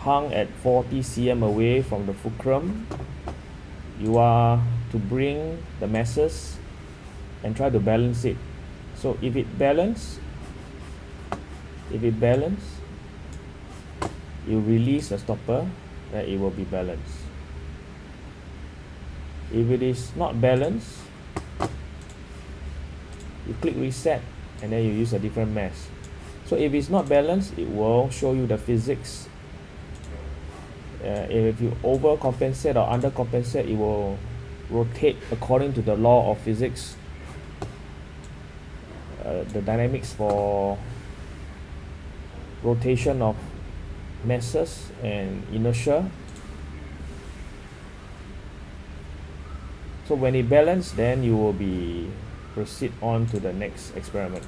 hung at 40 cm away from the fulcrum. You are to bring the masses and try to balance it. So if it balance if it balance you release the stopper then it will be balanced. If it is not balanced you click reset and then you use a different mass. So if it's not balanced it will show you the physics uh, if you overcompensate or undercompensate it will rotate according to the law of physics uh, the dynamics for rotation of masses and inertia. So when it balance then you will be proceed on to the next experiment